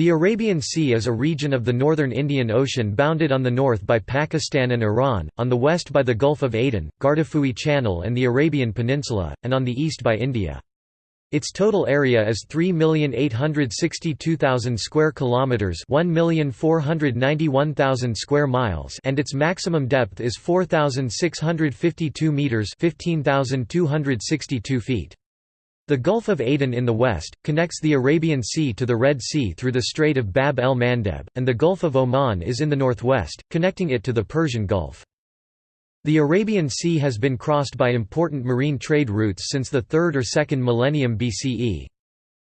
The Arabian Sea is a region of the northern Indian Ocean bounded on the north by Pakistan and Iran, on the west by the Gulf of Aden, Gardafui Channel and the Arabian Peninsula, and on the east by India. Its total area is 3,862,000 square kilometers, 1,491,000 square miles, and its maximum depth is 4,652 meters, 15,262 feet. The Gulf of Aden in the west, connects the Arabian Sea to the Red Sea through the Strait of Bab el-Mandeb, and the Gulf of Oman is in the northwest, connecting it to the Persian Gulf. The Arabian Sea has been crossed by important marine trade routes since the 3rd or 2nd millennium BCE.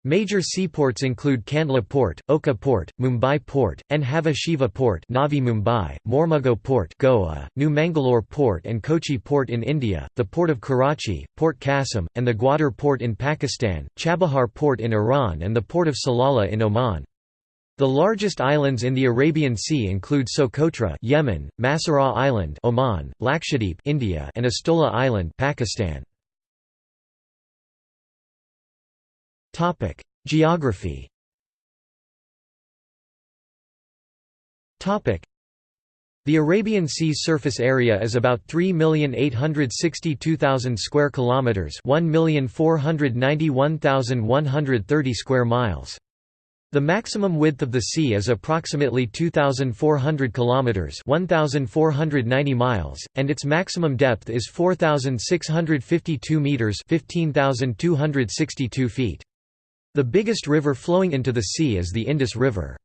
Major seaports include Kandla Port, Oka Port, Mumbai Port, Nhava Sheva Port Navi Mumbai, Mormugao Port Goa, New Mangalore Port and Kochi Port in India, the Port of Karachi, Port Qasim, and the Gwadar Port in Pakistan, Chabahar Port in Iran and the Port of Salalah in Oman. The largest islands in the Arabian Sea include Socotra Yemen, Masirah Island Oman, Lakshadweep India and Astola Island Pakistan. Topic: Geography. Topic: The Arabian Sea surface area is about 3,862,000 square kilometers, 1,491,130 square miles. The maximum width of the sea is approximately 2400 kilometers, 1490 miles, and its maximum depth is 4652 meters, 15262 feet. The biggest river flowing into the sea is the Indus River.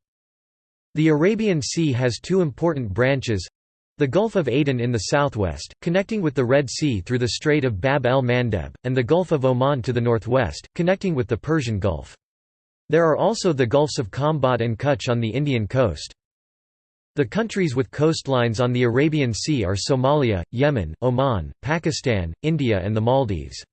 The Arabian Sea has two important branches the Gulf of Aden in the southwest, connecting with the Red Sea through the Strait of Bab el-Mandeb, and the Gulf of Oman to the northwest, connecting with the Persian Gulf. There are also the Gulfs of Khambhat and Kutch on the Indian coast. The countries with coastlines on the Arabian Sea are Somalia, Yemen, Oman, Pakistan, India and the Maldives.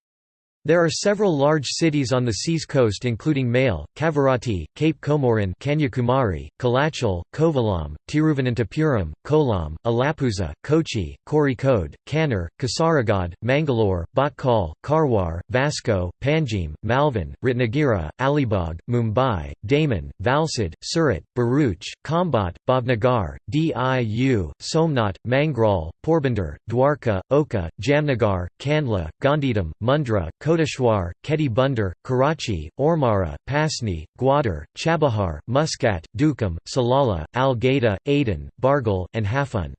There are several large cities on the sea's coast including Male, Kavaratti, Cape Comorin Kanyakumari, Kalachal, Kovalam, Tiruvananthapuram, Kollam, Alappuzha, Kochi, Kozhikode, Kannur, Kasaragod, Mangalore, Bhatkal, Karwar, Vasco, Panjim, Malvan, Ratnagiri, Alibag, Mumbai, Daman, Valsad, Surat, Bharuch, Khambhat, Bhavnagar, Diu, Somnath, Mangrol, Porbandar, Dwarka, Oka, Jamnagar, Kandla, Gandhidham, Mundra, Koteshwar, Khedi Bunder, Karachi, Ormara, Pasni, Gwadar, Chabahar, Muscat, Duqm, Salalah, Al Ghaydah, Aden, Bargal, and Hafun.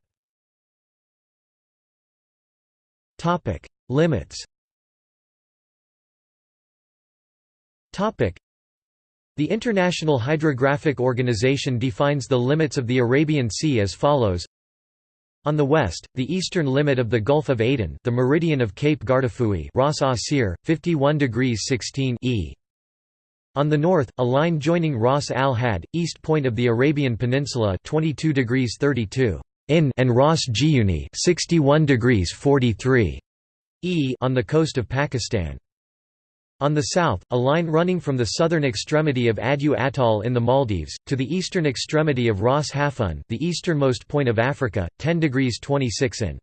Limits the International Hydrographic Organization defines the limits of the Arabian Sea as follows on the west, the eastern limit of the Gulf of Aden the meridian of Cape Gardafui Ras Asir, 51 degrees 16 e. On the north, a line joining Ras al Had, east point of the Arabian Peninsula 22 degrees 32 in and Ras Jiwani 61 degrees 43 e on the coast of Pakistan. On the south, a line running from the southern extremity of Addu Atoll in the Maldives, to the eastern extremity of Ras Hafun the easternmost point of Africa, 10 degrees 26 in.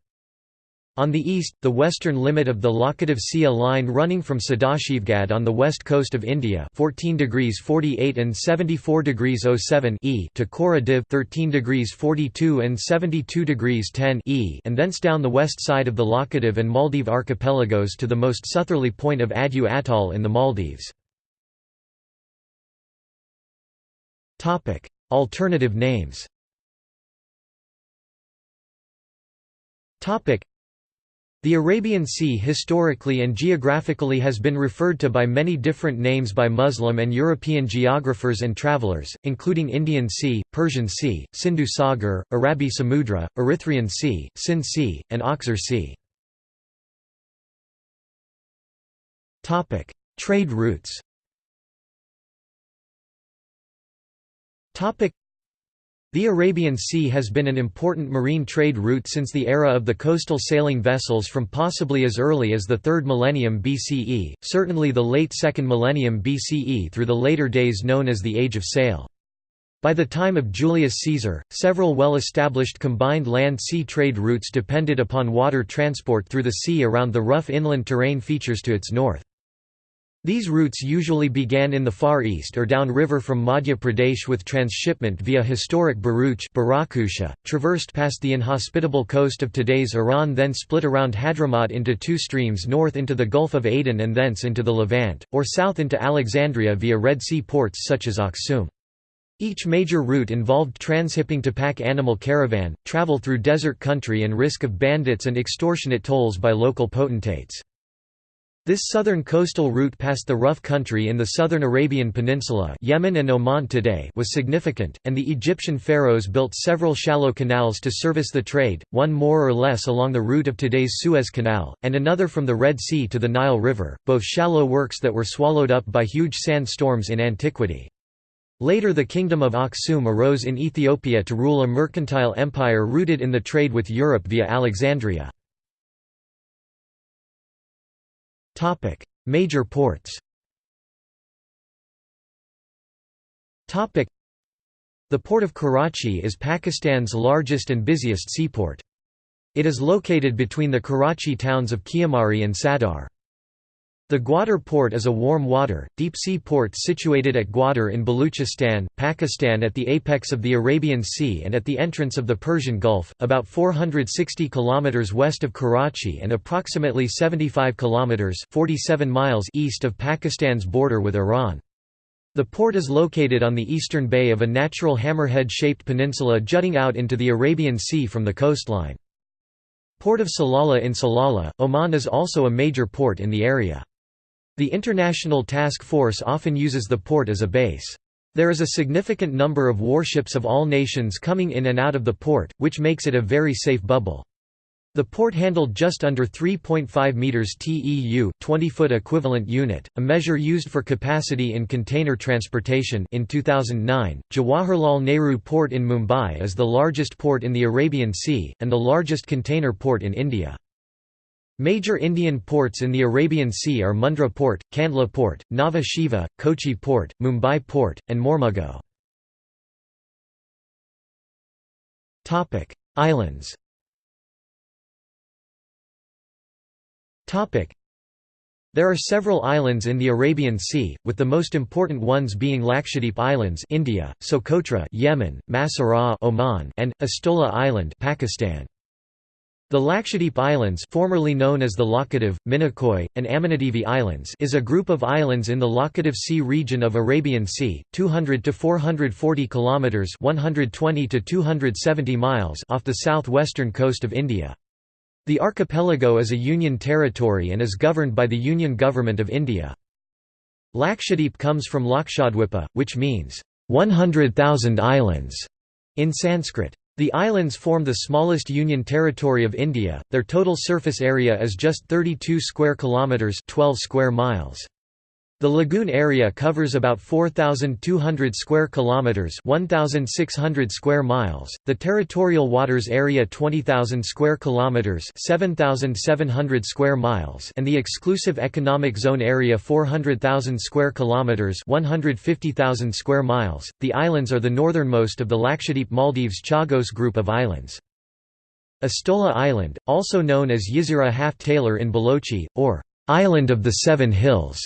On the east, the western limit of the Lakshdweep Sea line running from Sadashivgarh on the west coast of India 14 degrees 48 and 74 degrees 07 e to Kora Div 13 degrees 42 and 72 degrees 10 e and thence down the west side of the Lakshdweep and Maldive archipelagos to the most southerly point of Addu Atoll in the Maldives. Alternative names the Arabian Sea historically and geographically has been referred to by many different names by Muslim and European geographers and travelers, including Indian Sea, Persian Sea, Sindhu Sagar, Arabi Samudra, Erythraean Sea, Sind Sea, and Akhzar Sea. Trade routes the Arabian Sea has been an important marine trade route since the era of the coastal sailing vessels from possibly as early as the 3rd millennium BCE, certainly the late 2nd millennium BCE through the later days known as the Age of Sail. By the time of Julius Caesar, several well-established combined land-sea trade routes depended upon water transport through the sea around the rough inland terrain features to its north. These routes usually began in the Far East or downriver from Madhya Pradesh with transshipment via historic Bharuch traversed past the inhospitable coast of today's Iran then split around Hadramaut into two streams north into the Gulf of Aden and thence into the Levant, or south into Alexandria via Red Sea ports such as Aksum. Each major route involved transhipping to pack animal caravan, travel through desert country and risk of bandits and extortionate tolls by local potentates. This southern coastal route past the rough country in the southern Arabian Peninsula Yemen and Oman today was significant, and the Egyptian pharaohs built several shallow canals to service the trade, one more or less along the route of today's Suez Canal, and another from the Red Sea to the Nile River, both shallow works that were swallowed up by huge sand storms in antiquity. Later the kingdom of Aksum arose in Ethiopia to rule a mercantile empire rooted in the trade with Europe via Alexandria. Topic: Major ports. Topic: The port of Karachi is Pakistan's largest and busiest seaport. It is located between the Karachi towns of Kiamari and Sadar. The Gwadar port is a warm water, deep-sea port situated at Gwadar in Baluchistan, Pakistan at the apex of the Arabian Sea and at the entrance of the Persian Gulf, about 460 km west of Karachi and approximately 75 km 47 miles east of Pakistan's border with Iran. The port is located on the eastern bay of a natural hammerhead-shaped peninsula jutting out into the Arabian Sea from the coastline. Port of Salalah in Salalah, Oman is also a major port in the area. The International Task Force often uses the port as a base. There is a significant number of warships of all nations coming in and out of the port, which makes it a very safe bubble. The port handled just under 3.5 meters TEU, 20-foot equivalent unit, a measure used for capacity in container transportation in 2009. Jawaharlal Nehru Port in Mumbai is the largest port in the Arabian Sea and the largest container port in India. Major Indian ports in the Arabian Sea are Mundra Port, Kandla Port, Nhava Sheva, Kochi Port, Mumbai Port, and Mormugao. Islands There are several islands in the Arabian Sea, with the most important ones being Lakshadweep Islands India, Socotra Yemen, Masirah Oman, and Astola Island Pakistan. The Lakshadweep Islands formerly known as the Laccadive, Minicoy, and Amindivi Islands is a group of islands in the Laccadive Sea region of Arabian Sea, 200 to 440 kilometers (120 to 270 miles) off the southwestern coast of India. The archipelago is a union territory and is governed by the Union Government of India. Lakshadweep comes from Lakshadwipa, which means 100,000 islands in Sanskrit. The islands form the smallest union territory of India. Their total surface area is just 32 square kilometers, 12 square miles. The lagoon area covers about 4200 square kilometers, 1600 square miles. The territorial waters area 20000 square kilometers, 7700 square miles, and the exclusive economic zone area 400000 square kilometers, 150000 square miles. The islands are the northernmost of the Lakshadweep Maldives Chagos group of islands. Astola Island, also known as Jezira Haft Talar in Balochi, or Island of the Seven Hills,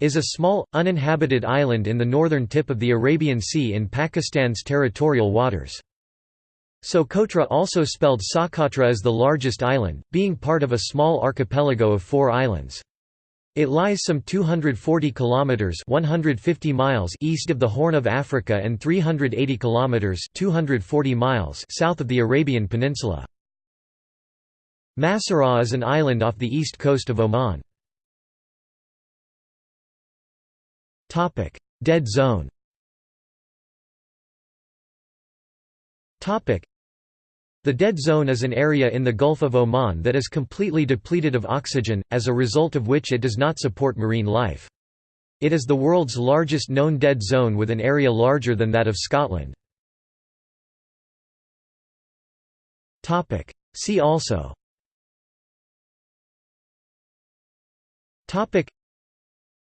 is a small, uninhabited island in the northern tip of the Arabian Sea in Pakistan's territorial waters. Socotra also spelled Soqotra is the largest island, being part of a small archipelago of four islands. It lies some 240 kilometers (150 miles) east of the Horn of Africa and 380 kilometers (240 miles) south of the Arabian Peninsula. Masirah is an island off the east coast of Oman. Topic: Dead zone. Topic: The dead zone is an area in the Gulf of Oman that is completely depleted of oxygen, as a result of which it does not support marine life. It is the world's largest known dead zone with an area larger than that of Scotland. See also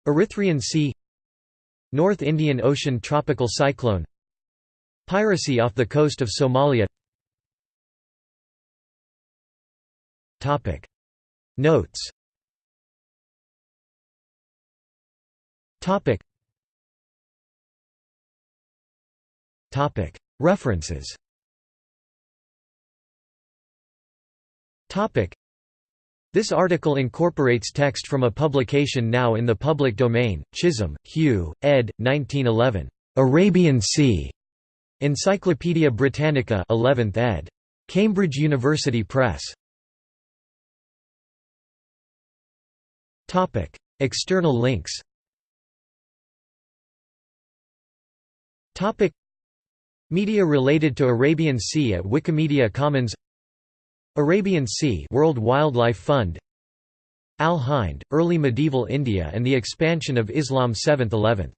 Erythraean Sea North Indian Ocean tropical cyclone Piracy off the coast of Somalia. Notes. References This article incorporates text from a publication now in the public domain, Chisholm, Hugh, ed. 1911. "'Arabian Sea' Encyclopædia Britannica 11th ed. Cambridge University Press. External links Media related to Arabian Sea at Wikimedia Commons Arabian Sea World Wildlife Fund Al Hind, Early Medieval India and the Expansion of Islam 7th–11th